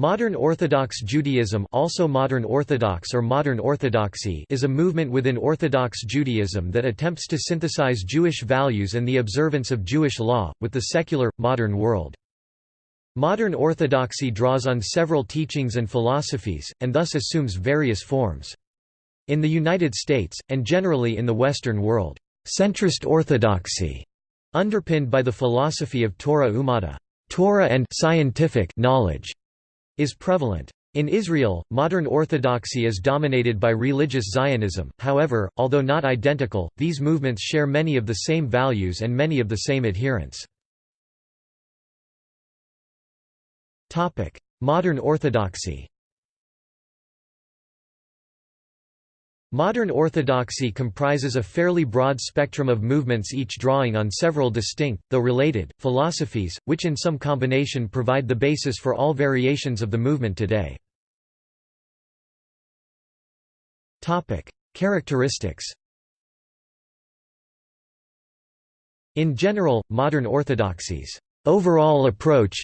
Modern Orthodox Judaism also Modern Orthodox or Modern Orthodoxy is a movement within Orthodox Judaism that attempts to synthesize Jewish values and the observance of Jewish law, with the secular, modern world. Modern Orthodoxy draws on several teachings and philosophies, and thus assumes various forms. In the United States, and generally in the Western world, centrist orthodoxy, underpinned by the philosophy of Torah Umada Torah and scientific knowledge, is prevalent. In Israel, modern orthodoxy is dominated by religious Zionism, however, although not identical, these movements share many of the same values and many of the same adherents. Modern Orthodoxy Modern Orthodoxy comprises a fairly broad spectrum of movements each drawing on several distinct, though related, philosophies, which in some combination provide the basis for all variations of the movement today. Characteristics In general, modern orthodoxies overall approach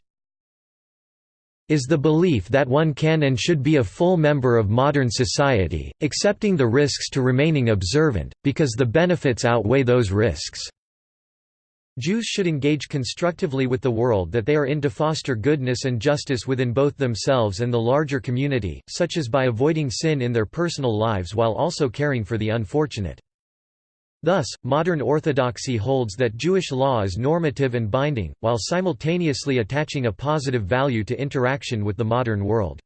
is the belief that one can and should be a full member of modern society, accepting the risks to remaining observant, because the benefits outweigh those risks. Jews should engage constructively with the world that they are in to foster goodness and justice within both themselves and the larger community, such as by avoiding sin in their personal lives while also caring for the unfortunate. Thus, modern orthodoxy holds that Jewish law is normative and binding, while simultaneously attaching a positive value to interaction with the modern world.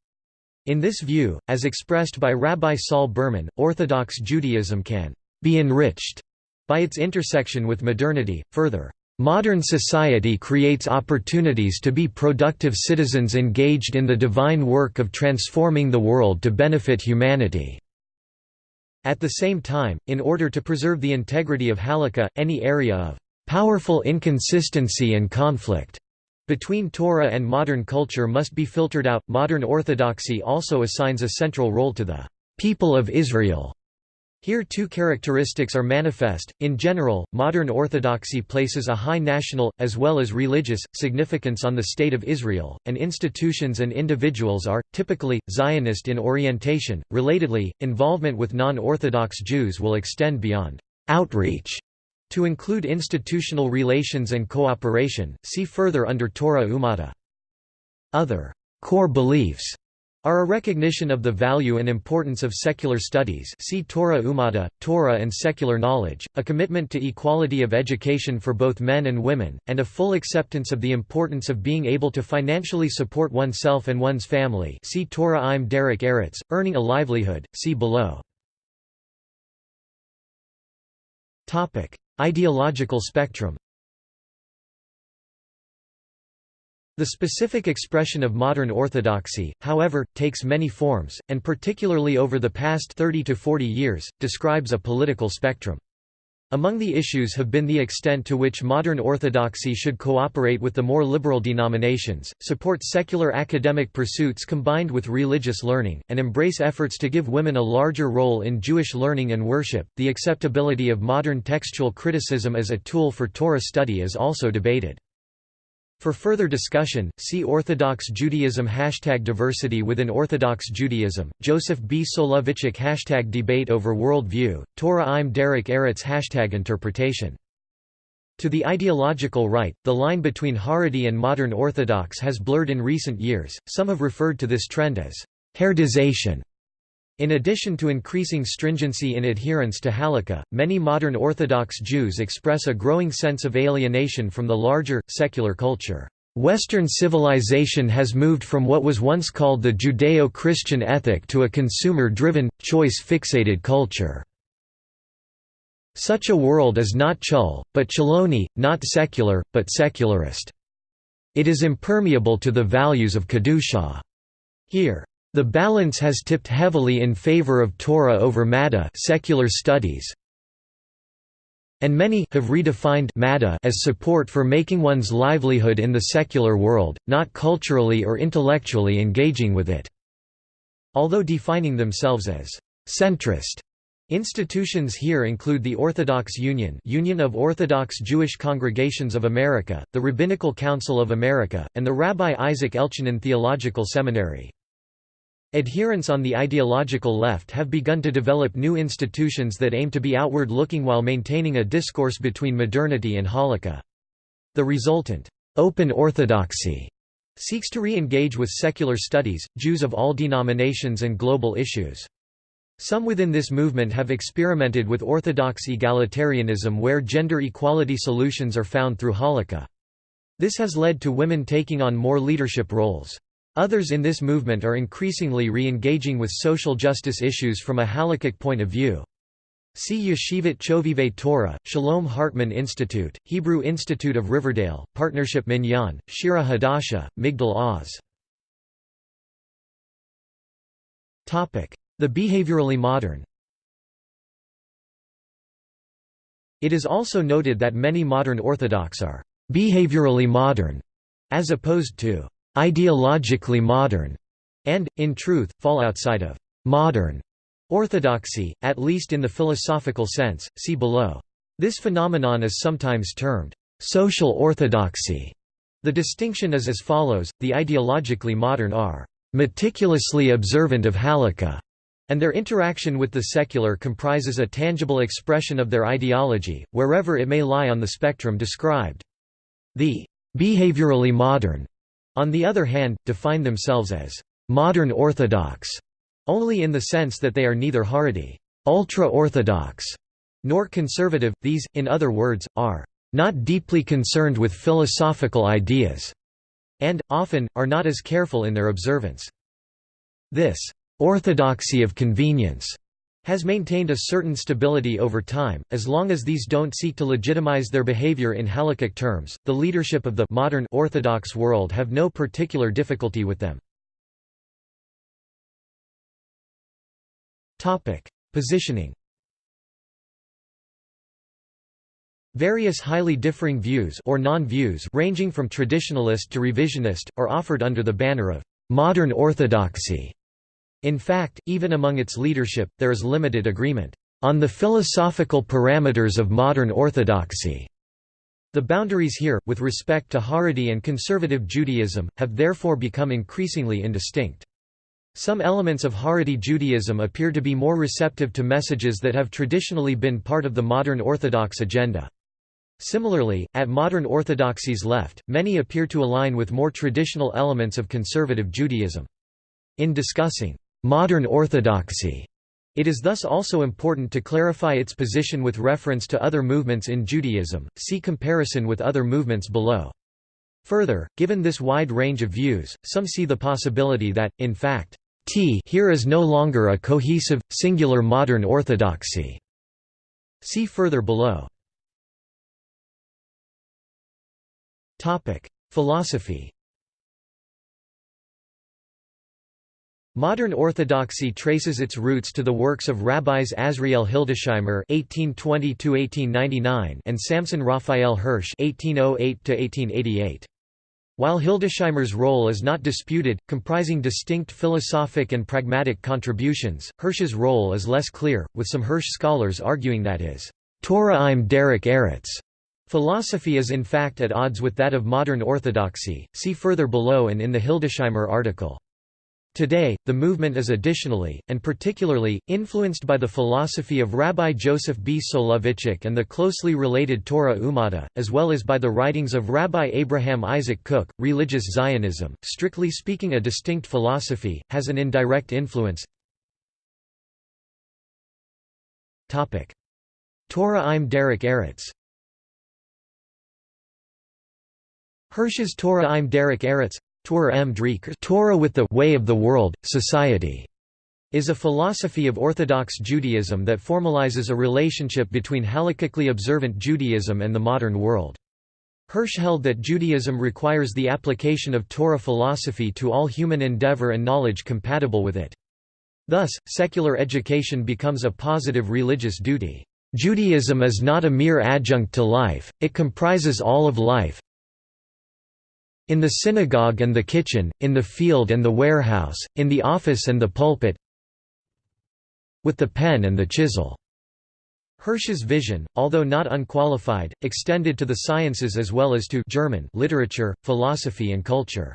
In this view, as expressed by Rabbi Saul Berman, Orthodox Judaism can be enriched by its intersection with modernity. Further, modern society creates opportunities to be productive citizens engaged in the divine work of transforming the world to benefit humanity. At the same time, in order to preserve the integrity of Halakha, any area of powerful inconsistency and conflict between Torah and modern culture must be filtered out. Modern orthodoxy also assigns a central role to the people of Israel here two characteristics are manifest. In general, modern orthodoxy places a high national, as well as religious, significance on the State of Israel, and institutions and individuals are, typically, Zionist in orientation. Relatedly, involvement with non-Orthodox Jews will extend beyond outreach to include institutional relations and cooperation, see further under Torah Umada. Other core beliefs are a recognition of the value and importance of secular studies see Torah Umada, Torah and secular knowledge, a commitment to equality of education for both men and women, and a full acceptance of the importance of being able to financially support oneself and one's family see Torah im Derech Eretz, earning a livelihood, see below. Ideological spectrum The specific expression of modern orthodoxy, however, takes many forms, and particularly over the past 30 to 40 years, describes a political spectrum. Among the issues have been the extent to which modern orthodoxy should cooperate with the more liberal denominations, support secular academic pursuits combined with religious learning, and embrace efforts to give women a larger role in Jewish learning and worship. The acceptability of modern textual criticism as a tool for Torah study is also debated. For further discussion, see Orthodox Judaism Hashtag Diversity within Orthodox Judaism, Joseph B. Soloveitchik Hashtag Debate over World View, Torah im Derech Eretz Hashtag Interpretation. To the ideological right, the line between Haredi and modern Orthodox has blurred in recent years, some have referred to this trend as «Haredization», in addition to increasing stringency in adherence to Halakha, many modern Orthodox Jews express a growing sense of alienation from the larger, secular culture. Western civilization has moved from what was once called the Judeo-Christian ethic to a consumer-driven, choice-fixated culture. Such a world is not chul, but chaloni, not secular, but secularist. It is impermeable to the values of Kedusha. Here, the balance has tipped heavily in favor of Torah over Madda secular studies, and many have redefined Madda as support for making one's livelihood in the secular world, not culturally or intellectually engaging with it. Although defining themselves as centrist Institutions here include the Orthodox Union Union of Orthodox Jewish Congregations of America, the Rabbinical Council of America, and the Rabbi Isaac Elchanan Theological Seminary. Adherents on the ideological left have begun to develop new institutions that aim to be outward-looking while maintaining a discourse between modernity and halakha. The resultant, open orthodoxy, seeks to re-engage with secular studies, Jews of all denominations and global issues. Some within this movement have experimented with orthodox egalitarianism where gender equality solutions are found through halakha. This has led to women taking on more leadership roles. Others in this movement are increasingly re-engaging with social justice issues from a halakhic point of view. See Yeshivat Chovevei Torah, Shalom Hartman Institute, Hebrew Institute of Riverdale, Partnership Minyan, Shira Hadasha, Migdal Oz. The behaviorally modern It is also noted that many modern Orthodox are «behaviorally modern» as opposed to «ideologically modern» and, in truth, fall outside of «modern» orthodoxy, at least in the philosophical sense, see below. This phenomenon is sometimes termed «social orthodoxy». The distinction is as follows, the ideologically modern are «meticulously observant of halakha» and their interaction with the secular comprises a tangible expression of their ideology, wherever it may lie on the spectrum described. The behaviorally modern, on the other hand, define themselves as modern orthodox, only in the sense that they are neither Haredi ultra-orthodox, nor conservative, these, in other words, are not deeply concerned with philosophical ideas, and, often, are not as careful in their observance. This orthodoxy of convenience has maintained a certain stability over time, as long as these don't seek to legitimize their behavior in halakhic terms. The leadership of the modern Orthodox world have no particular difficulty with them. Positioning. Various highly differing views or non-views ranging from traditionalist to revisionist are offered under the banner of modern orthodoxy. In fact, even among its leadership, there is limited agreement on the philosophical parameters of modern orthodoxy. The boundaries here, with respect to Haredi and conservative Judaism, have therefore become increasingly indistinct. Some elements of Haredi Judaism appear to be more receptive to messages that have traditionally been part of the modern Orthodox agenda. Similarly, at modern Orthodoxy's left, many appear to align with more traditional elements of conservative Judaism. In discussing modern orthodoxy. It is thus also important to clarify its position with reference to other movements in Judaism, see comparison with other movements below. Further, given this wide range of views, some see the possibility that, in fact, T here is no longer a cohesive, singular modern orthodoxy. See further below. Philosophy Modern Orthodoxy traces its roots to the works of rabbis Azriel Hildesheimer (1820–1899) and Samson Raphael Hirsch (1808–1888). While Hildesheimer's role is not disputed, comprising distinct philosophic and pragmatic contributions, Hirsch's role is less clear, with some Hirsch scholars arguing that his Torah im Derech Eretz philosophy is in fact at odds with that of modern orthodoxy. See further below and in the Hildesheimer article. Today, the movement is additionally, and particularly, influenced by the philosophy of Rabbi Joseph B. Soloveitchik and the closely related Torah Umada, as well as by the writings of Rabbi Abraham Isaac Kook. Religious Zionism, strictly speaking a distinct philosophy, has an indirect influence. Torah im Derech Eretz Hirsch's Torah im Derech Eretz Torah with the way of the world, society is a philosophy of Orthodox Judaism that formalizes a relationship between halakhically observant Judaism and the modern world. Hirsch held that Judaism requires the application of Torah philosophy to all human endeavor and knowledge compatible with it. Thus, secular education becomes a positive religious duty. Judaism is not a mere adjunct to life, it comprises all of life, in the synagogue and the kitchen, in the field and the warehouse, in the office and the pulpit with the pen and the chisel. Hirsch's vision, although not unqualified, extended to the sciences as well as to German literature, philosophy and culture.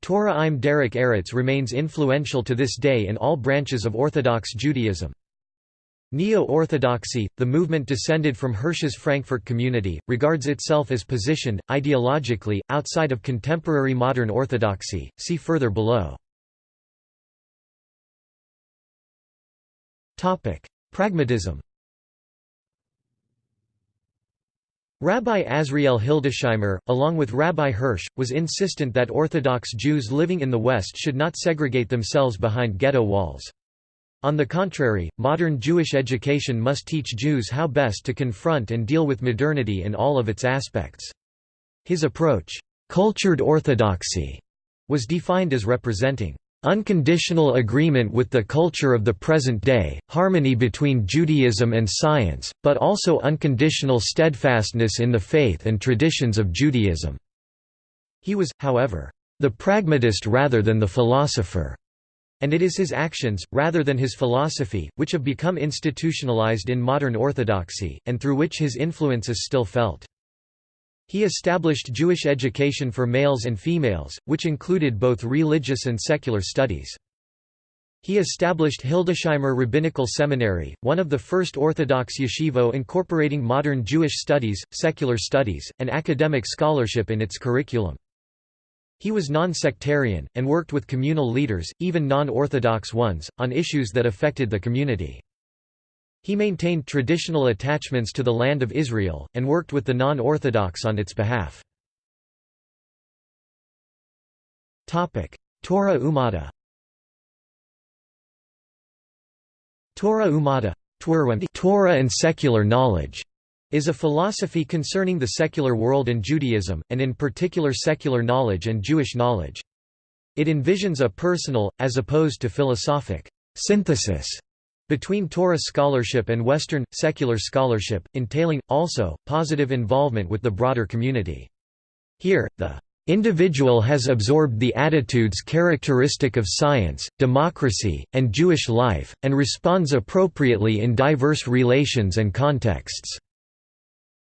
Torah im Derech Eretz remains influential to this day in all branches of Orthodox Judaism. Neo-Orthodoxy, the movement descended from Hirsch's Frankfurt community, regards itself as positioned, ideologically, outside of contemporary modern Orthodoxy, see further below. Pragmatism Rabbi Azriel Hildesheimer, along with Rabbi Hirsch, was insistent that Orthodox Jews living in the West should not segregate themselves behind ghetto walls. On the contrary, modern Jewish education must teach Jews how best to confront and deal with modernity in all of its aspects. His approach, cultured orthodoxy, was defined as representing Unconditional agreement with the culture of the present day, harmony between Judaism and science, but also unconditional steadfastness in the faith and traditions of Judaism." He was, however, the pragmatist rather than the philosopher, and it is his actions, rather than his philosophy, which have become institutionalized in modern orthodoxy, and through which his influence is still felt. He established Jewish education for males and females, which included both religious and secular studies. He established Hildesheimer Rabbinical Seminary, one of the first Orthodox yeshivo incorporating modern Jewish studies, secular studies, and academic scholarship in its curriculum. He was non-sectarian, and worked with communal leaders, even non-Orthodox ones, on issues that affected the community. He maintained traditional attachments to the land of Israel, and worked with the non-Orthodox on its behalf. Torah Umada Torah Umada Torah and secular knowledge is a philosophy concerning the secular world and Judaism, and in particular secular knowledge and Jewish knowledge. It envisions a personal, as opposed to philosophic, synthesis between Torah scholarship and Western, secular scholarship, entailing, also, positive involvement with the broader community. Here, the individual has absorbed the attitudes characteristic of science, democracy, and Jewish life, and responds appropriately in diverse relations and contexts."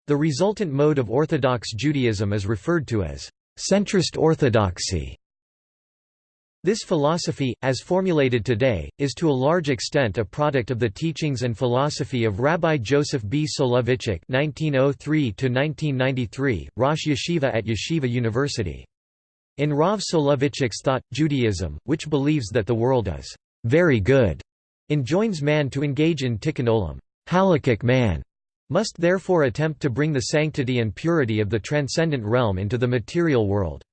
The resultant mode of Orthodox Judaism is referred to as centrist orthodoxy. This philosophy, as formulated today, is to a large extent a product of the teachings and philosophy of Rabbi Joseph B. Soloveitchik (1903–1993), Rosh Yeshiva at Yeshiva University. In Rav Soloveitchik's thought, Judaism, which believes that the world is very good, enjoins man to engage in tikkun olam, halakhic man, must therefore attempt to bring the sanctity and purity of the transcendent realm into the material world.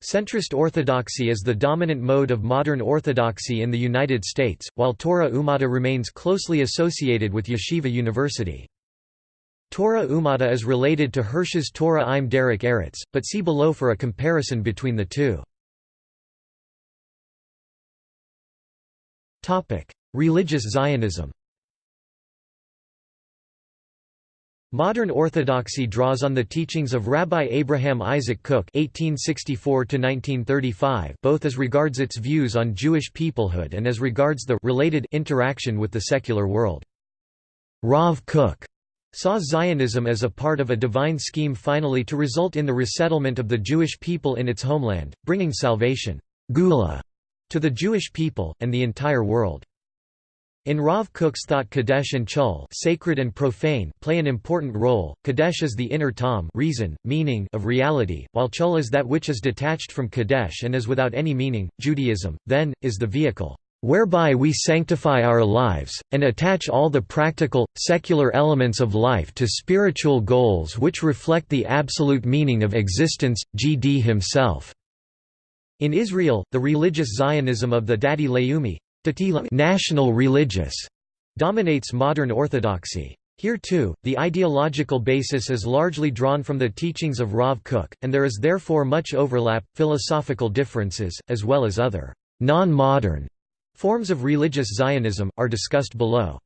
Centrist orthodoxy is the dominant mode of modern orthodoxy in the United States, while Torah Umada remains closely associated with Yeshiva University. Torah Umada is related to Hirsch's Torah im Derech Eretz, but see below for a comparison between the two. Religious Zionism Modern Orthodoxy draws on the teachings of Rabbi Abraham Isaac Kook (1864–1935), both as regards its views on Jewish peoplehood and as regards the related interaction with the secular world. Rav Kook saw Zionism as a part of a divine scheme finally to result in the resettlement of the Jewish people in its homeland, bringing salvation Geula, to the Jewish people, and the entire world. In Rav Kook's thought Kadesh and Chul sacred and profane play an important role, Kadesh is the inner ta'am reason, meaning of reality, while Chul is that which is detached from Kadesh and is without any meaning. Judaism, then, is the vehicle whereby we sanctify our lives, and attach all the practical, secular elements of life to spiritual goals which reflect the absolute meaning of existence, GD himself." In Israel, the religious Zionism of the Dati Leumi national religious dominates modern orthodoxy. Here too, the ideological basis is largely drawn from the teachings of Rav Kook, and there is therefore much overlap, philosophical differences, as well as other non-modern forms of religious Zionism, are discussed below.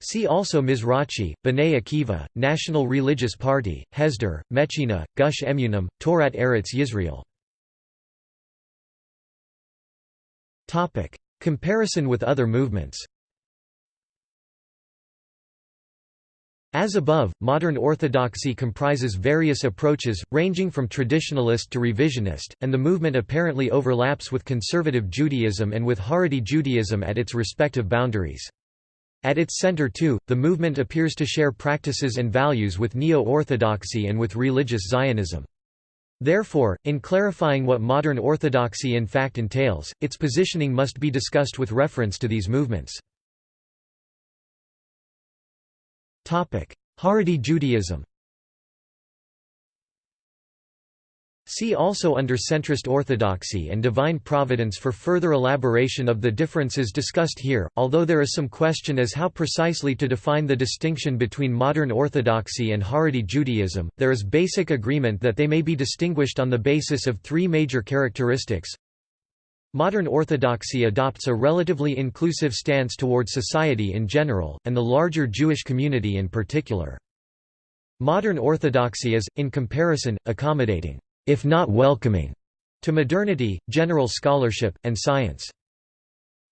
See also Mizrachi, B'nai Akiva, National Religious Party, Hesder, Mechina, Gush Emunim, Torat Eretz Yisrael. Comparison with other movements As above, modern orthodoxy comprises various approaches, ranging from traditionalist to revisionist, and the movement apparently overlaps with conservative Judaism and with Haredi Judaism at its respective boundaries. At its center too, the movement appears to share practices and values with Neo-Orthodoxy and with religious Zionism. Therefore, in clarifying what modern orthodoxy in fact entails, its positioning must be discussed with reference to these movements. Haredi Judaism See also under centrist orthodoxy and divine providence for further elaboration of the differences discussed here, although there is some question as how precisely to define the distinction between modern orthodoxy and Haredi Judaism, there is basic agreement that they may be distinguished on the basis of three major characteristics. Modern orthodoxy adopts a relatively inclusive stance toward society in general, and the larger Jewish community in particular. Modern orthodoxy is, in comparison, accommodating, if not welcoming, to modernity, general scholarship, and science.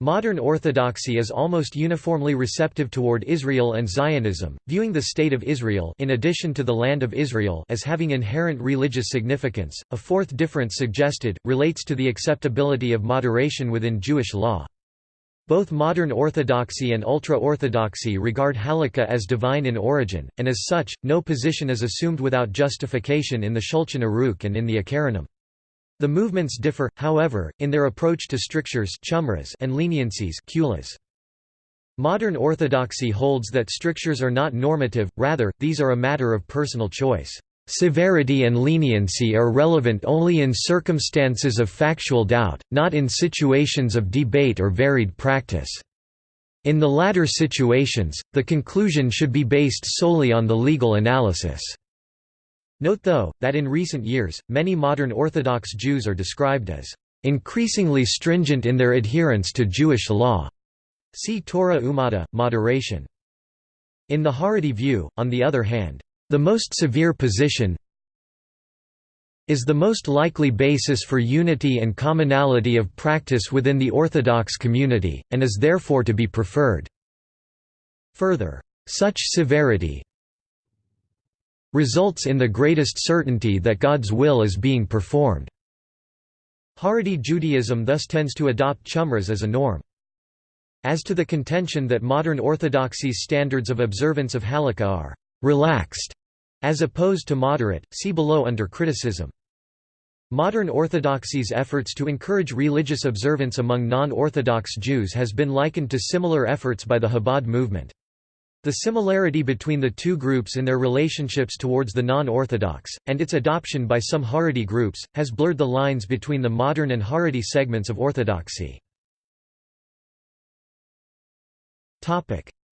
Modern orthodoxy is almost uniformly receptive toward Israel and Zionism, viewing the State of Israel in addition to the Land of Israel as having inherent religious significance. A fourth difference suggested, relates to the acceptability of moderation within Jewish law. Both modern orthodoxy and ultra-orthodoxy regard halakha as divine in origin, and as such, no position is assumed without justification in the Shulchan Aruch and in the Acharonim. The movements differ, however, in their approach to strictures and leniencies Modern orthodoxy holds that strictures are not normative, rather, these are a matter of personal choice. Severity and leniency are relevant only in circumstances of factual doubt, not in situations of debate or varied practice. In the latter situations, the conclusion should be based solely on the legal analysis. Note though, that in recent years, many modern Orthodox Jews are described as increasingly stringent in their adherence to Jewish law. See Torah Umada, moderation. In the Haredi view, on the other hand, the most severe position is the most likely basis for unity and commonality of practice within the Orthodox community, and is therefore to be preferred. Further, such severity results in the greatest certainty that God's will is being performed. Haredi Judaism thus tends to adopt chumras as a norm. As to the contention that modern orthodoxy's standards of observance of halakha are «relaxed» as opposed to moderate, see below under criticism. Modern orthodoxy's efforts to encourage religious observance among non-Orthodox Jews has been likened to similar efforts by the Chabad movement. The similarity between the two groups in their relationships towards the non-Orthodox, and its adoption by some Haredi groups, has blurred the lines between the modern and Haredi segments of Orthodoxy.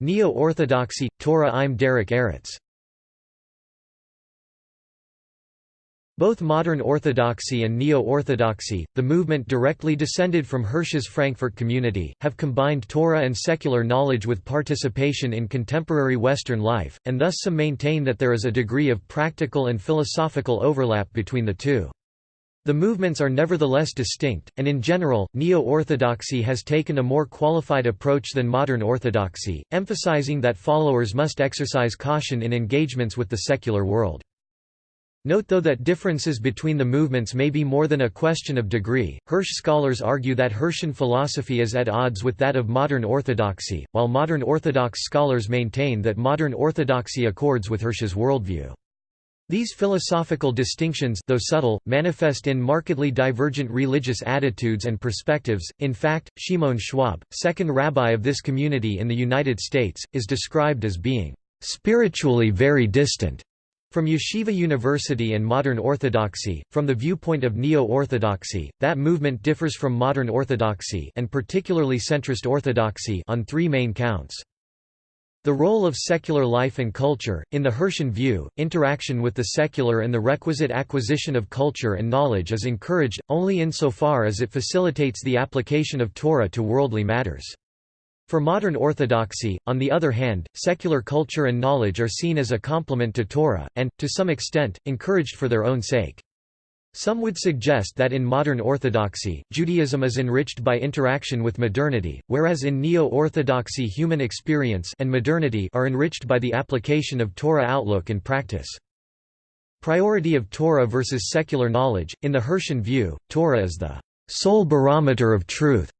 Neo-Orthodoxy, Torah im Derech Eretz Both modern Orthodoxy and Neo-Orthodoxy, the movement directly descended from Hirsch's Frankfurt community, have combined Torah and secular knowledge with participation in contemporary Western life, and thus some maintain that there is a degree of practical and philosophical overlap between the two. The movements are nevertheless distinct, and in general, Neo-Orthodoxy has taken a more qualified approach than modern Orthodoxy, emphasizing that followers must exercise caution in engagements with the secular world. Note though that differences between the movements may be more than a question of degree, Hirsch scholars argue that Hirschian philosophy is at odds with that of modern orthodoxy, while modern Orthodox scholars maintain that modern orthodoxy accords with Hirsch's worldview. These philosophical distinctions, though subtle, manifest in markedly divergent religious attitudes and perspectives. In fact, Shimon Schwab, second rabbi of this community in the United States, is described as being spiritually very distant from Yeshiva University and Modern Orthodoxy, from the viewpoint of Neo-Orthodoxy, that movement differs from Modern Orthodoxy and particularly centrist Orthodoxy on three main counts. The role of secular life and culture, in the Hirschian view, interaction with the secular and the requisite acquisition of culture and knowledge is encouraged, only insofar as it facilitates the application of Torah to worldly matters. For modern orthodoxy, on the other hand, secular culture and knowledge are seen as a complement to Torah, and, to some extent, encouraged for their own sake. Some would suggest that in modern Orthodoxy, Judaism is enriched by interaction with modernity, whereas in Neo-Orthodoxy human experience and modernity are enriched by the application of Torah outlook and practice. Priority of Torah versus secular knowledge In the Hirschian view, Torah is the sole barometer of truth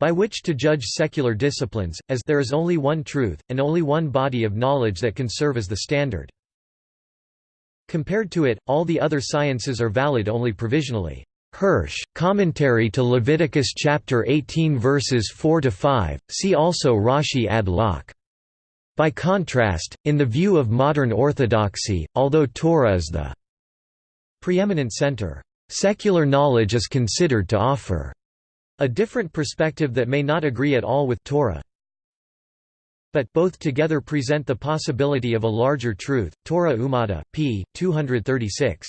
by which to judge secular disciplines, as there is only one truth, and only one body of knowledge that can serve as the standard. Compared to it, all the other sciences are valid only provisionally. Hirsch, Commentary to Leviticus chapter 18 verses 4 to 5. See also Rashi ad loc. By contrast, in the view of modern orthodoxy, although Torah is the preeminent center, secular knowledge is considered to offer a different perspective that may not agree at all with Torah but both together present the possibility of a larger truth. Torah Umada, p. 236.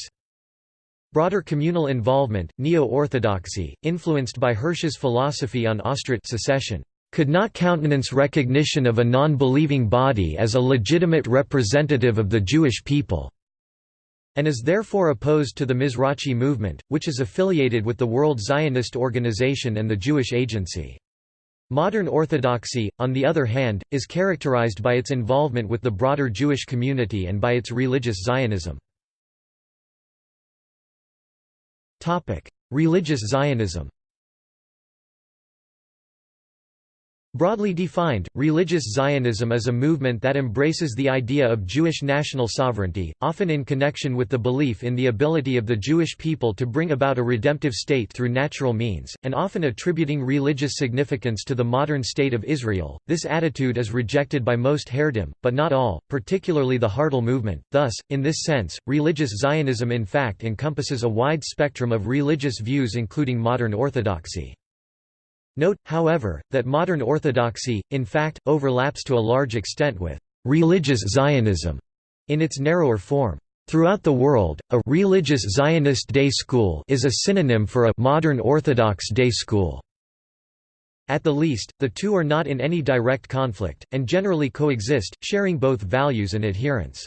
Broader communal involvement, Neo-Orthodoxy, influenced by Hirsch's philosophy on Austritt secession, could not countenance recognition of a non-believing body as a legitimate representative of the Jewish people, and is therefore opposed to the Mizrachi movement, which is affiliated with the World Zionist Organization and the Jewish Agency. Modern Orthodoxy, on the other hand, is characterized by its involvement with the broader Jewish community and by its religious Zionism. Religious Zionism Broadly defined, religious Zionism is a movement that embraces the idea of Jewish national sovereignty, often in connection with the belief in the ability of the Jewish people to bring about a redemptive state through natural means, and often attributing religious significance to the modern state of Israel. This attitude is rejected by most Haredim, but not all, particularly the Hardal movement. Thus, in this sense, religious Zionism in fact encompasses a wide spectrum of religious views including modern orthodoxy. Note, however, that modern orthodoxy, in fact, overlaps to a large extent with religious Zionism in its narrower form. Throughout the world, a religious Zionist day school is a synonym for a modern Orthodox day school. At the least, the two are not in any direct conflict, and generally coexist, sharing both values and adherents.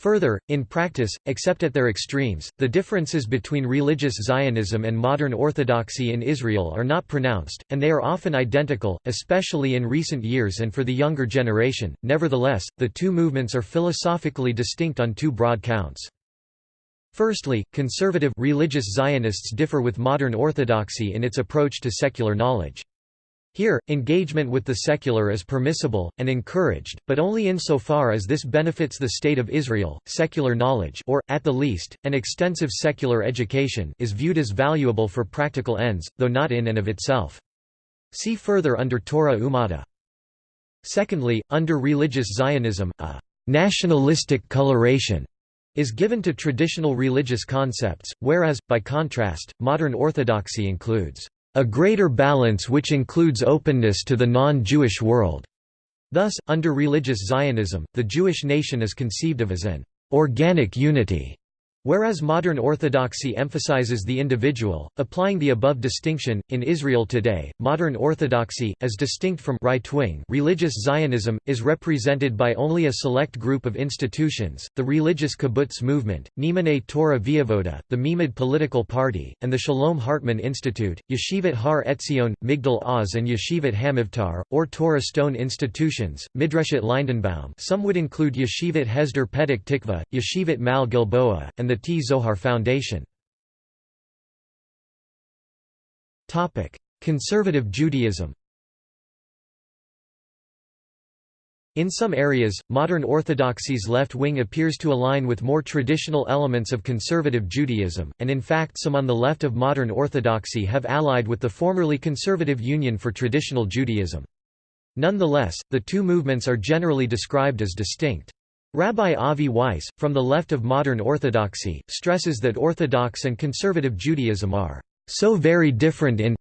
Further, in practice, except at their extremes, the differences between religious Zionism and modern Orthodoxy in Israel are not pronounced, and they are often identical, especially in recent years and for the younger generation. Nevertheless, the two movements are philosophically distinct on two broad counts. Firstly, conservative religious Zionists differ with modern Orthodoxy in its approach to secular knowledge. Here, engagement with the secular is permissible, and encouraged, but only insofar as this benefits the State of Israel. Secular knowledge or, at the least, an extensive secular education is viewed as valuable for practical ends, though not in and of itself. See further under Torah Umada. Secondly, under religious Zionism, a «nationalistic coloration» is given to traditional religious concepts, whereas, by contrast, modern orthodoxy includes a greater balance which includes openness to the non-Jewish world. Thus, under religious Zionism, the Jewish nation is conceived of as an organic unity Whereas modern orthodoxy emphasizes the individual, applying the above distinction, in Israel today, modern orthodoxy, as distinct from right-wing religious Zionism, is represented by only a select group of institutions, the religious kibbutz movement, Ne'emanei Torah V'Avoda, the Meimad political party, and the Shalom Hartman Institute, Yeshivat Har Etzion, Migdal Oz and Yeshivat Hamivtar, Ohr Torah Stone institutions, Midreshet Lindenbaum. Some would include Yeshivat Hesder Petach Tikva, Yeshivat Mal Gilboa, and the T. Zohar Foundation. Conservative Judaism In some areas, modern Orthodoxy's left wing appears to align with more traditional elements of conservative Judaism, and in fact some on the left of modern Orthodoxy have allied with the formerly conservative Union for Traditional Judaism. Nonetheless, the two movements are generally described as distinct. Rabbi Avi Weiss, from the left of modern Orthodoxy, stresses that Orthodox and conservative Judaism are so very different in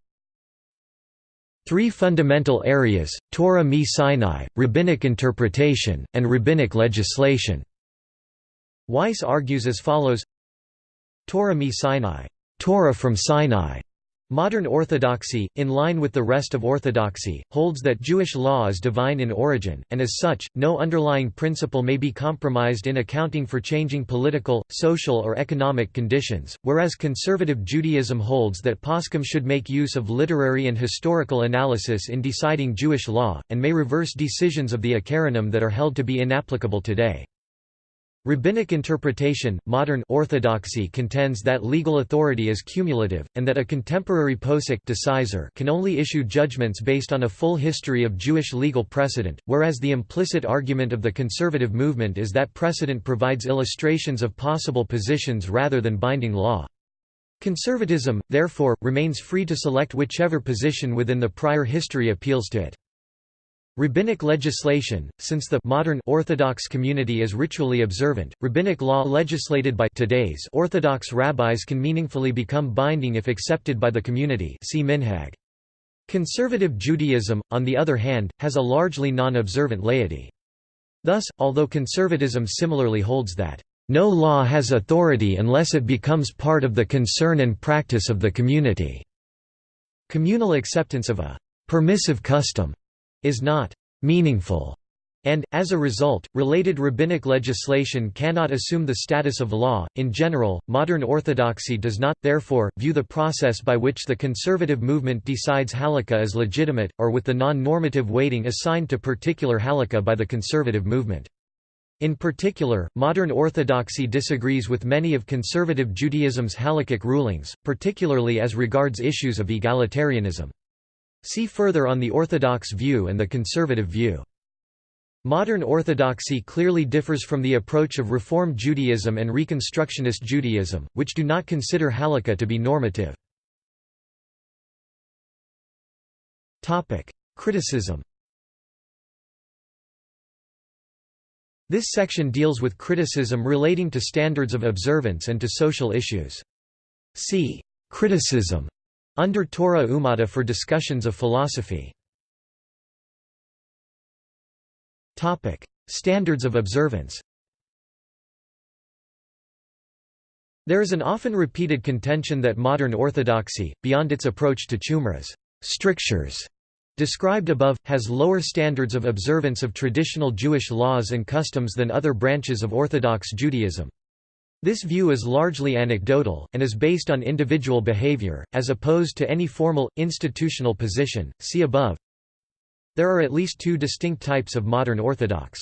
three fundamental areas, Torah mi Sinai, rabbinic interpretation, and rabbinic legislation. Weiss argues as follows Torah mi Sinai, Torah from Sinai, Modern Orthodoxy, in line with the rest of Orthodoxy, holds that Jewish law is divine in origin, and as such, no underlying principle may be compromised in accounting for changing political, social or economic conditions, whereas conservative Judaism holds that poskim should make use of literary and historical analysis in deciding Jewish law, and may reverse decisions of the Acharonim that are held to be inapplicable today. Rabbinic interpretation, modern orthodoxy contends that legal authority is cumulative, and that a contemporary posek decisor can only issue judgments based on a full history of Jewish legal precedent, whereas the implicit argument of the conservative movement is that precedent provides illustrations of possible positions rather than binding law. Conservatism, therefore, remains free to select whichever position within the prior history appeals to it. Rabbinic legislation, since the modern Orthodox community is ritually observant, rabbinic law legislated by today's Orthodox rabbis can meaningfully become binding if accepted by the community see minhag. Conservative Judaism, on the other hand, has a largely non-observant laity. Thus, although conservatism similarly holds that, "...no law has authority unless it becomes part of the concern and practice of the community," communal acceptance of a "...permissive custom," is not meaningful and, as a result, related rabbinic legislation cannot assume the status of law. In general, modern orthodoxy does not, therefore, view the process by which the conservative movement decides halakha as legitimate, or with the non normative weighting assigned to particular halakha by the conservative movement. In particular, modern orthodoxy disagrees with many of conservative Judaism's halakhic rulings, particularly as regards issues of egalitarianism. See further on the Orthodox view and the conservative view. Modern Orthodoxy clearly differs from the approach of Reform Judaism and Reconstructionist Judaism, which do not consider halakha to be normative. Criticism This section deals with criticism relating to standards of observance and to social issues. See criticism under Torah Umada for discussions of philosophy. Topic: Standards of observance There is an often repeated contention that modern orthodoxy, beyond its approach to Chumra's strictures described above, has lower standards of observance of traditional Jewish laws and customs than other branches of Orthodox Judaism. This view is largely anecdotal, and is based on individual behavior, as opposed to any formal, institutional position. See above. There are at least two distinct types of modern Orthodox.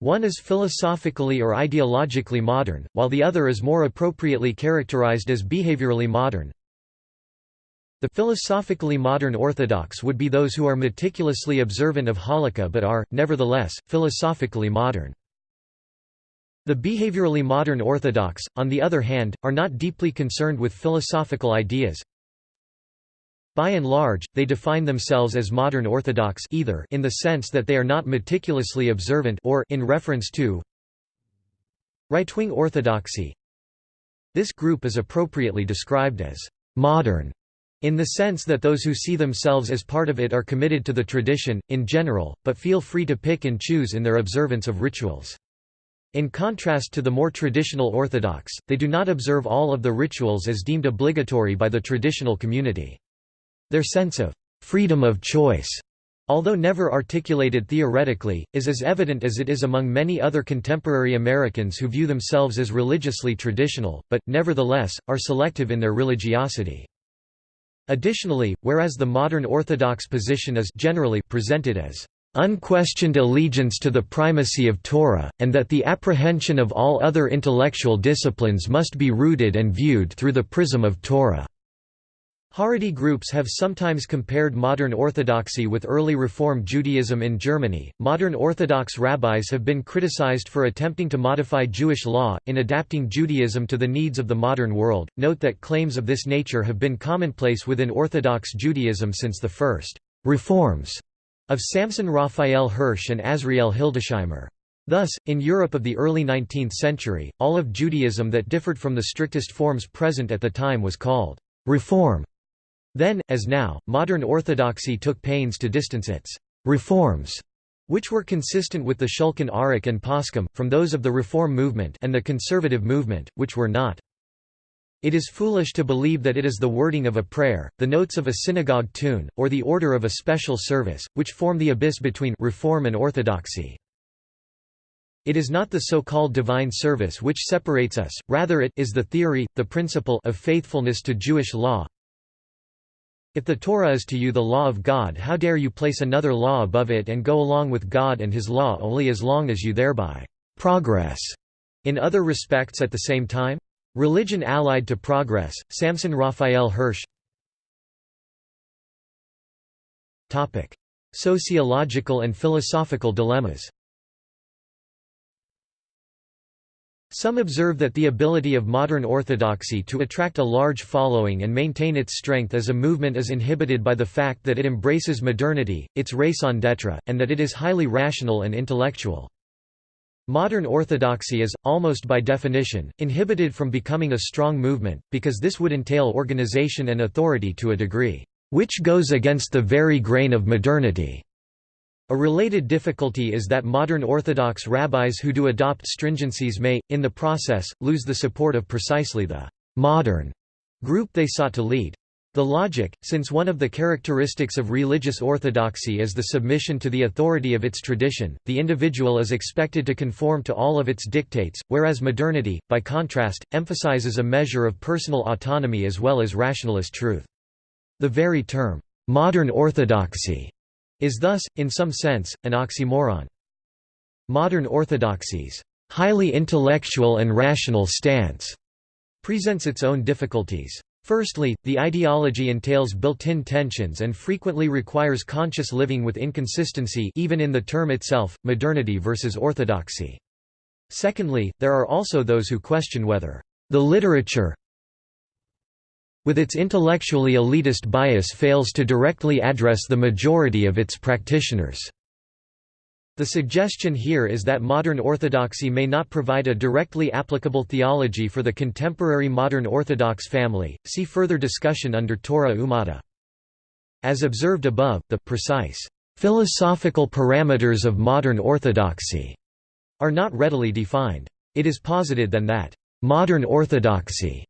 One is philosophically or ideologically modern, while the other is more appropriately characterized as behaviorally modern. The philosophically modern Orthodox would be those who are meticulously observant of Halakha but are, nevertheless, philosophically modern. The behaviorally modern Orthodox, on the other hand, are not deeply concerned with philosophical ideas. By and large, they define themselves as modern Orthodox either in the sense that they are not meticulously observant or in reference to right-wing orthodoxy. This group is appropriately described as modern in the sense that those who see themselves as part of it are committed to the tradition, in general, but feel free to pick and choose in their observance of rituals. In contrast to the more traditional Orthodox, they do not observe all of the rituals as deemed obligatory by the traditional community. Their sense of freedom of choice, although never articulated theoretically, is as evident as it is among many other contemporary Americans who view themselves as religiously traditional, but, nevertheless, are selective in their religiosity. Additionally, whereas the modern Orthodox position is generally presented as unquestioned allegiance to the primacy of Torah, and that the apprehension of all other intellectual disciplines must be rooted and viewed through the prism of Torah. Haredi groups have sometimes compared modern Orthodoxy with early Reform Judaism in Germany. Modern Orthodox rabbis have been criticized for attempting to modify Jewish law, in adapting Judaism to the needs of the modern world. Note that claims of this nature have been commonplace within Orthodox Judaism since the first reforms of Samson Raphael Hirsch and Azriel Hildesheimer. Thus, in Europe of the early 19th century, all of Judaism that differed from the strictest forms present at the time was called «reform». Then, as now, modern orthodoxy took pains to distance its «reforms» which were consistent with the Shulchan Aruch and Poskim, from those of the Reform movement and the Conservative movement, which were not. It is foolish to believe that it is the wording of a prayer, the notes of a synagogue tune, or the order of a special service, which form the abyss between reform and orthodoxy. It is not the so-called divine service which separates us, rather it is the theory, the principle of faithfulness to Jewish law. If the Torah is to you the law of God how dare you place another law above it and go along with God and his law only as long as you thereby progress in other respects at the same time? Religion allied to progress, Samson Raphael Hirsch. Sociological and philosophical dilemmas. Some observe that the ability of modern orthodoxy to attract a large following and maintain its strength as a movement is inhibited by the fact that it embraces modernity, its raison d'etre, and that it is highly rational and intellectual. Modern orthodoxy is, almost by definition, inhibited from becoming a strong movement, because this would entail organization and authority to a degree, which goes against the very grain of modernity. A related difficulty is that modern Orthodox rabbis who do adopt stringencies may, in the process, lose the support of precisely the «modern» group they sought to lead. The logic, since one of the characteristics of religious orthodoxy is the submission to the authority of its tradition, the individual is expected to conform to all of its dictates, whereas modernity, by contrast, emphasizes a measure of personal autonomy as well as rationalist truth. The very term, modern orthodoxy, is thus, in some sense, an oxymoron. Modern orthodoxy's highly intellectual and rational stance presents its own difficulties. Firstly, the ideology entails built-in tensions and frequently requires conscious living with inconsistency even in the term itself, modernity versus orthodoxy. Secondly, there are also those who question whether the literature with its intellectually elitist bias fails to directly address the majority of its practitioners. The suggestion here is that modern orthodoxy may not provide a directly applicable theology for the contemporary modern Orthodox family. See further discussion under Torah Umada. As observed above, the precise philosophical parameters of modern orthodoxy are not readily defined. It is posited then that modern orthodoxy,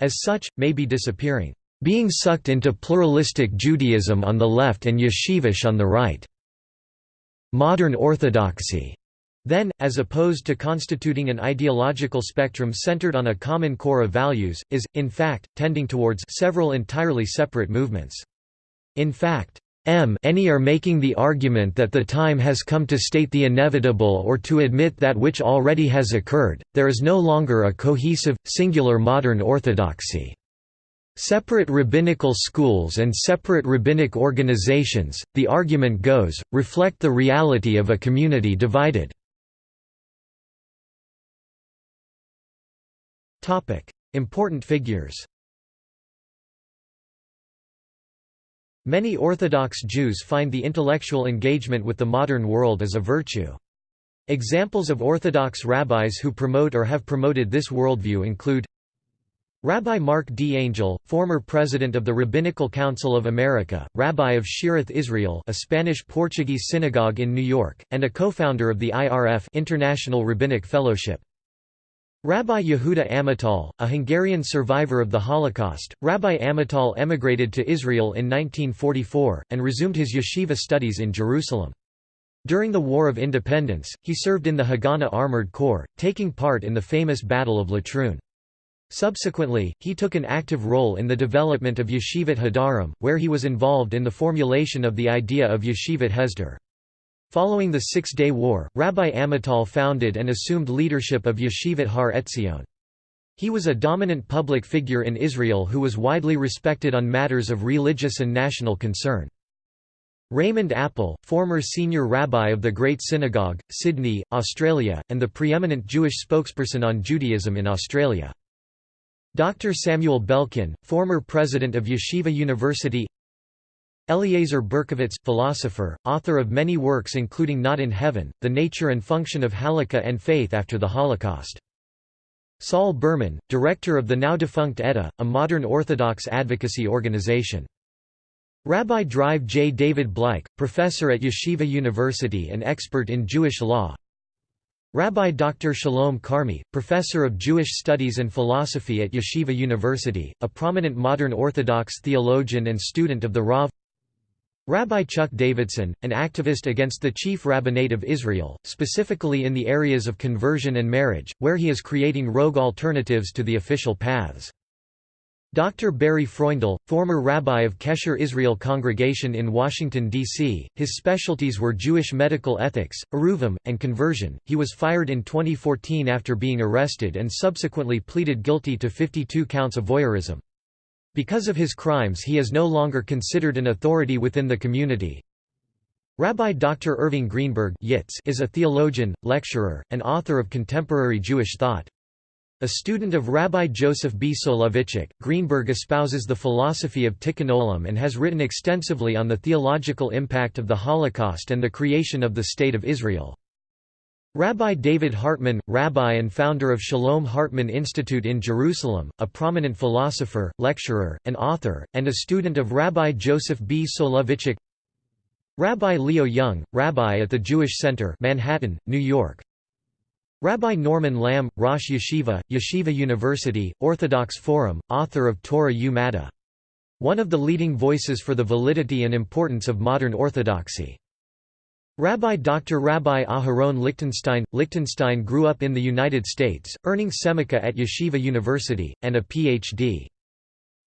as such, may be disappearing, being sucked into pluralistic Judaism on the left and yeshivish on the right. Modern orthodoxy then, as opposed to constituting an ideological spectrum centered on a common core of values, is, in fact, tending towards several entirely separate movements. In fact, M any are making the argument that the time has come to state the inevitable or to admit that which already has occurred, there is no longer a cohesive, singular modern orthodoxy. Separate rabbinical schools and separate rabbinic organizations, the argument goes, reflect the reality of a community divided. Important figures Many Orthodox Jews find the intellectual engagement with the modern world as a virtue. Examples of Orthodox rabbis who promote or have promoted this worldview include Rabbi Marc D. Angel, former president of the Rabbinical Council of America, rabbi of Shearith Israel a Spanish-Portuguese synagogue in New York, and a co-founder of the IRF International Rabbinic Fellowship. Rabbi Yehuda Amital, a Hungarian survivor of the Holocaust, Rabbi Amital emigrated to Israel in 1944, and resumed his yeshiva studies in Jerusalem. During the War of Independence, he served in the Haganah Armored Corps, taking part in the famous Battle of Latrun. Subsequently, he took an active role in the development of Yeshivat Hadarom, where he was involved in the formulation of the idea of Yeshivat Hesder. Following the Six-Day War, Rabbi Amital founded and assumed leadership of Yeshivat Har Etzion. He was a dominant public figure in Israel who was widely respected on matters of religious and national concern. Raymond Apple, former senior rabbi of the Great Synagogue, Sydney, Australia, and the preeminent Jewish spokesperson on Judaism in Australia. Dr. Samuel Belkin, former president of Yeshiva University Eliezer Berkovitz, philosopher, author of many works including Not in Heaven, The Nature and Function of Halakha and Faith After the Holocaust. Saul Berman, director of the now-defunct EDA, a modern Orthodox advocacy organization. Rabbi Drive J. David Bleich, professor at Yeshiva University and expert in Jewish law Rabbi Dr. Shalom Carmy, professor of Jewish studies and philosophy at Yeshiva University, a prominent modern Orthodox theologian and student of the Rav Rabbi Chuck Davidson, an activist against the chief rabbinate of Israel, specifically in the areas of conversion and marriage, where he is creating rogue alternatives to the official paths. Dr. Barry Freundel, former rabbi of Kesher Israel Congregation in Washington, D.C., his specialties were Jewish medical ethics, Eruvim, and conversion. He was fired in 2014 after being arrested and subsequently pleaded guilty to 52 counts of voyeurism. Because of his crimes he is no longer considered an authority within the community. Rabbi Dr. Irving Greenberg is a theologian, lecturer, and author of contemporary Jewish thought. A student of Rabbi Joseph B. Soloveitchik, Greenberg espouses the philosophy of Tikkun Olam and has written extensively on the theological impact of the Holocaust and the creation of the State of Israel. Rabbi David Hartman, rabbi and founder of Shalom Hartman Institute in Jerusalem, a prominent philosopher, lecturer, and author, and a student of Rabbi Joseph B. Soloveitchik Rabbi Leo Jung, rabbi at the Jewish Center Manhattan, New York Rabbi Norman Lamm, Rosh Yeshiva, Yeshiva University, Orthodox Forum, author of Torah U Madda. One of the leading voices for the validity and importance of modern orthodoxy. Rabbi Dr. Rabbi Aharon Lichtenstein Lichtenstein grew up in the United States, earning Semicha at Yeshiva University, and a Ph.D.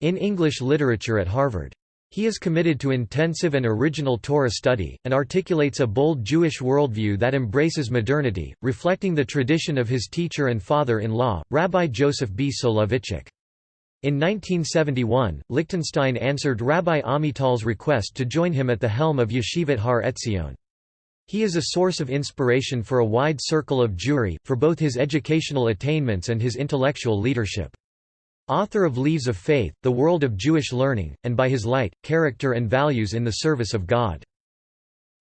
in English literature at Harvard. He is committed to intensive and original Torah study, and articulates a bold Jewish worldview that embraces modernity, reflecting the tradition of his teacher and father-in-law, Rabbi Joseph B. Soloveitchik. In 1971, Lichtenstein answered Rabbi Amital's request to join him at the helm of Yeshivat Har Etzion. He is a source of inspiration for a wide circle of Jewry, for both his educational attainments and his intellectual leadership. Author of Leaves of Faith, The World of Jewish Learning, and by his light, character and values in the service of God.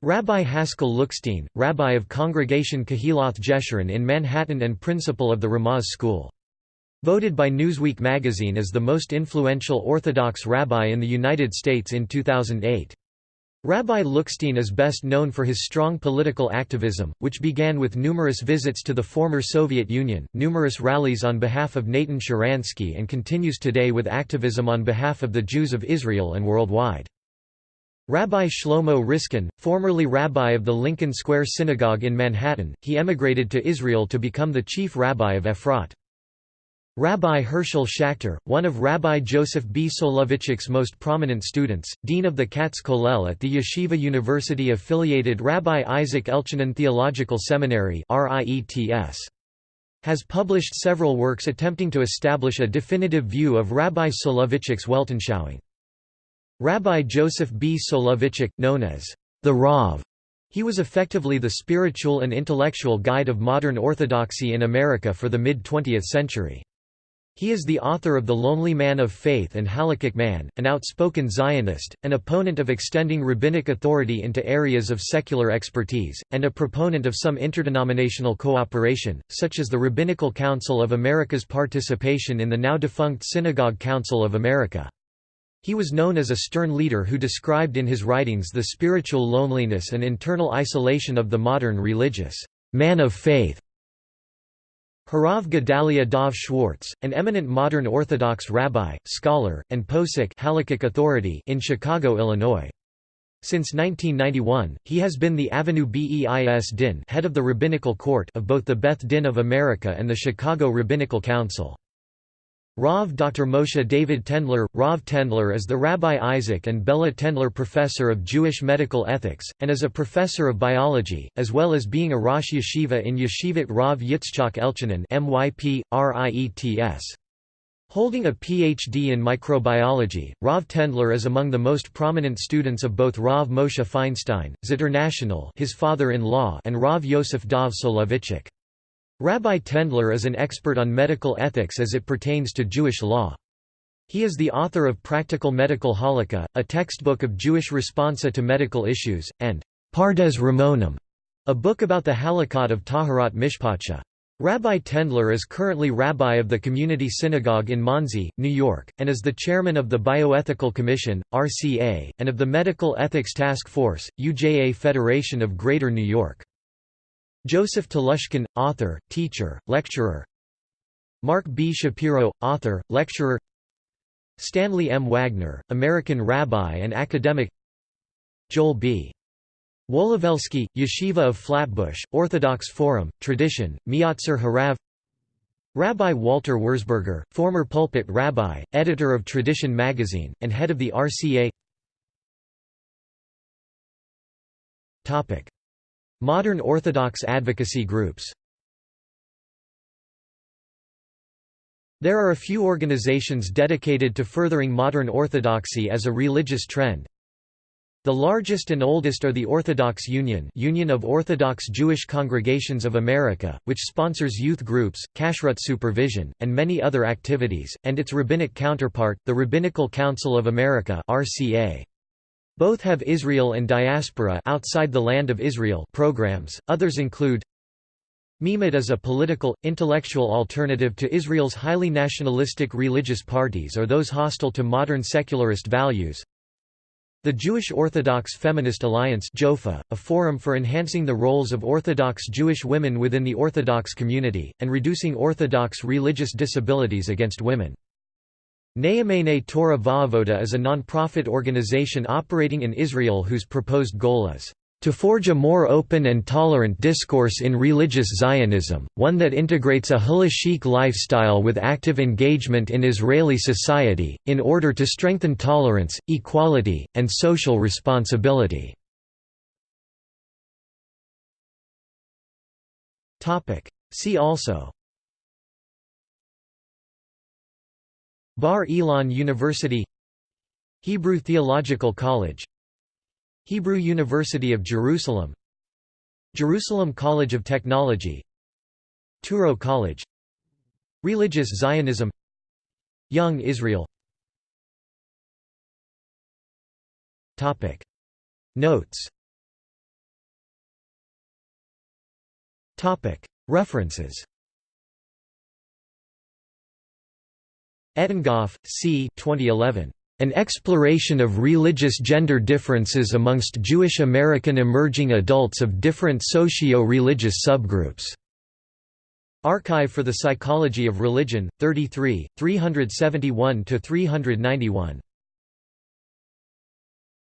Rabbi Haskell Lookstein, rabbi of Congregation Kehiloth Jeshurun in Manhattan and principal of the Ramaz School. Voted by Newsweek magazine as the most influential Orthodox rabbi in the United States in 2008. Rabbi Lookstein is best known for his strong political activism, which began with numerous visits to the former Soviet Union, numerous rallies on behalf of Natan Sharansky and continues today with activism on behalf of the Jews of Israel and worldwide. Rabbi Shlomo Riskin, formerly rabbi of the Lincoln Square Synagogue in Manhattan, he emigrated to Israel to become the chief rabbi of Efrat. Rabbi Herschel Schachter, one of Rabbi Joseph B. Soloveitchik's most prominent students, dean of the Katz Kollel at the Yeshiva University-affiliated Rabbi Isaac Elchanan Theological Seminary has published several works attempting to establish a definitive view of Rabbi Soloveitchik's Weltanschauung. Rabbi Joseph B. Soloveitchik, known as the Rav, he was effectively the spiritual and intellectual guide of modern orthodoxy in America for the mid-20th century. He is the author of The Lonely Man of Faith and Halakhic Man, an outspoken Zionist, an opponent of extending rabbinic authority into areas of secular expertise, and a proponent of some interdenominational cooperation, such as the Rabbinical Council of America's participation in the now-defunct Synagogue Council of America. He was known as a stern leader who described in his writings the spiritual loneliness and internal isolation of the modern religious man of faith Harav Gedalia Dov Schwartz, an eminent modern Orthodox rabbi, scholar, and posek Halakhic authority in Chicago, Illinois. Since 1991, he has been the Avenue Beis Din head of the Rabbinical Court of both the Beth Din of America and the Chicago Rabbinical Council. Rav Dr. Moshe David Tendler Rav Tendler is the Rabbi Isaac and Bella Tendler Professor of Jewish Medical Ethics, and is a professor of biology, as well as being a Rosh Yeshiva in Yeshivat Rav Yitzchak Elchanan. Holding a Ph.D. in microbiology, Rav Tendler is among the most prominent students of both Rav Moshe Feinstein, Ziter National his father-in-law and Rav Yosef Dov Soloveitchik. Rabbi Tendler is an expert on medical ethics as it pertains to Jewish law. He is the author of Practical Medical Halakha, a textbook of Jewish responsa to medical issues, and Pardes Ramonim, a book about the halakot of Taharat Mishpacha. Rabbi Tendler is currently rabbi of the Community Synagogue in Monsey, New York, and is the chairman of the Bioethical Commission, RCA, and of the Medical Ethics Task Force, UJA Federation of Greater New York. Joseph Telushkin, author, teacher, lecturer Marc B. Shapiro, author, lecturer Stanley M. Wagner, American rabbi and academic Joel B. Wolowelsky, Yeshiva of Flatbush, Orthodox Forum, Tradition, Miyatzer Harav Rabbi Walter Wurzburger, former pulpit rabbi, editor of Tradition magazine, and head of the RCA Modern Orthodox advocacy groups There are a few organizations dedicated to furthering modern orthodoxy as a religious trend, the largest and oldest are the Orthodox Union Union of Orthodox Jewish Congregations of America, which sponsors youth groups, kashrut supervision, and many other activities, and its rabbinic counterpart, the Rabbinical Council of America RCA. Both have Israel and diaspora outside the land of Israel programs. Others include Meimad is a political, intellectual alternative to Israel's highly nationalistic religious parties or those hostile to modern secularist values. The Jewish Orthodox Feminist Alliance JOFA, a forum for enhancing the roles of Orthodox Jewish women within the Orthodox community, and reducing Orthodox religious disabilities against women. Ne'emanei Torah Va'avoda is a non-profit organization operating in Israel whose proposed goal is to forge a more open and tolerant discourse in religious Zionism, one that integrates a halachic lifestyle with active engagement in Israeli society, in order to strengthen tolerance, equality, and social responsibility. See also Bar Ilan University Hebrew Theological College Hebrew University of Jerusalem Jerusalem College of Technology Touro College Religious Zionism Young Israel. Notes. References Ettingoff, C. 2011. An exploration of religious gender differences amongst Jewish American emerging adults of different socio-religious subgroups. Archive for the Psychology of Religion, 33, 371–391.